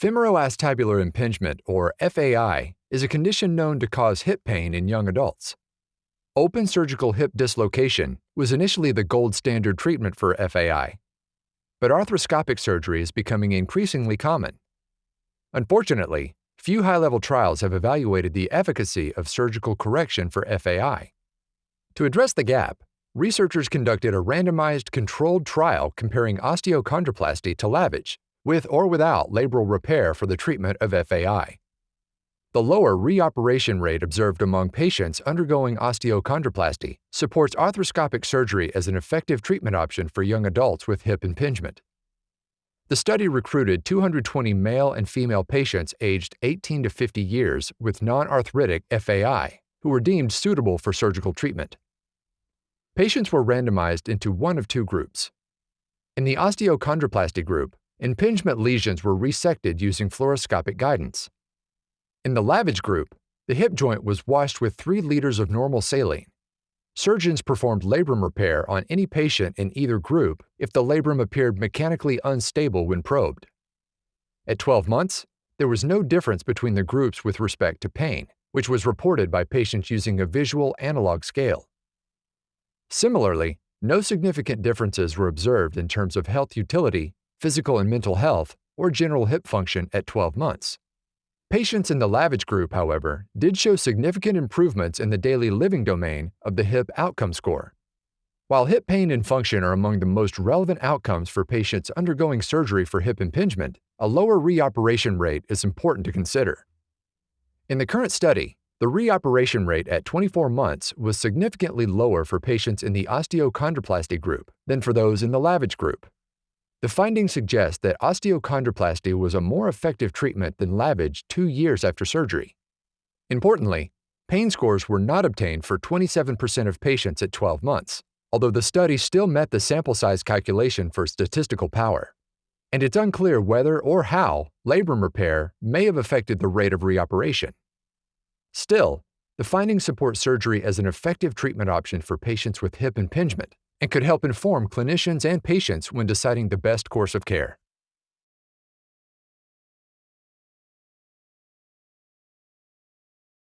Femoroacetabular impingement, or FAI, is a condition known to cause hip pain in young adults. Open surgical hip dislocation was initially the gold standard treatment for FAI, but arthroscopic surgery is becoming increasingly common. Unfortunately, few high-level trials have evaluated the efficacy of surgical correction for FAI. To address the gap, researchers conducted a randomized controlled trial comparing osteochondroplasty to lavage with or without labral repair for the treatment of FAI. The lower reoperation rate observed among patients undergoing osteochondroplasty supports arthroscopic surgery as an effective treatment option for young adults with hip impingement. The study recruited 220 male and female patients aged 18 to 50 years with non-arthritic FAI who were deemed suitable for surgical treatment. Patients were randomized into one of two groups. In the osteochondroplasty group, impingement lesions were resected using fluoroscopic guidance. In the lavage group, the hip joint was washed with 3 liters of normal saline. Surgeons performed labrum repair on any patient in either group if the labrum appeared mechanically unstable when probed. At 12 months, there was no difference between the groups with respect to pain, which was reported by patients using a visual analog scale. Similarly, no significant differences were observed in terms of health utility physical and mental health, or general hip function at 12 months. Patients in the lavage group, however, did show significant improvements in the daily living domain of the hip outcome score. While hip pain and function are among the most relevant outcomes for patients undergoing surgery for hip impingement, a lower reoperation rate is important to consider. In the current study, the reoperation rate at 24 months was significantly lower for patients in the osteochondroplasty group than for those in the lavage group. The findings suggest that osteochondroplasty was a more effective treatment than lavage two years after surgery. Importantly, pain scores were not obtained for 27% of patients at 12 months, although the study still met the sample size calculation for statistical power. And it's unclear whether or how labrum repair may have affected the rate of reoperation. Still, the findings support surgery as an effective treatment option for patients with hip impingement and could help inform clinicians and patients when deciding the best course of care.